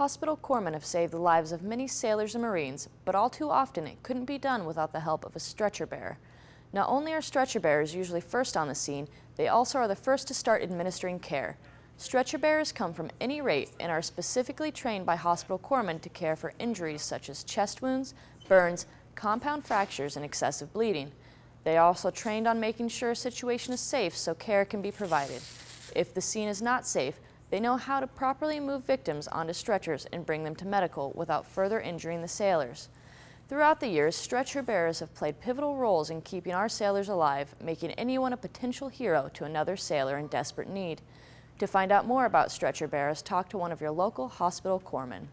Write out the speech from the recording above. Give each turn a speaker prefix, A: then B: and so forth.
A: Hospital corpsmen have saved the lives of many sailors and Marines, but all too often it couldn't be done without the help of a stretcher bearer. Not only are stretcher bearers usually first on the scene, they also are the first to start administering care. Stretcher bearers come from any rate and are specifically trained by hospital corpsmen to care for injuries such as chest wounds, burns, compound fractures, and excessive bleeding. They are also trained on making sure a situation is safe so care can be provided. If the scene is not safe, they know how to properly move victims onto stretchers and bring them to medical without further injuring the sailors. Throughout the years, stretcher bearers have played pivotal roles in keeping our sailors alive, making anyone a potential hero to another sailor in desperate need. To find out more about stretcher bearers, talk to one of your local hospital corpsmen.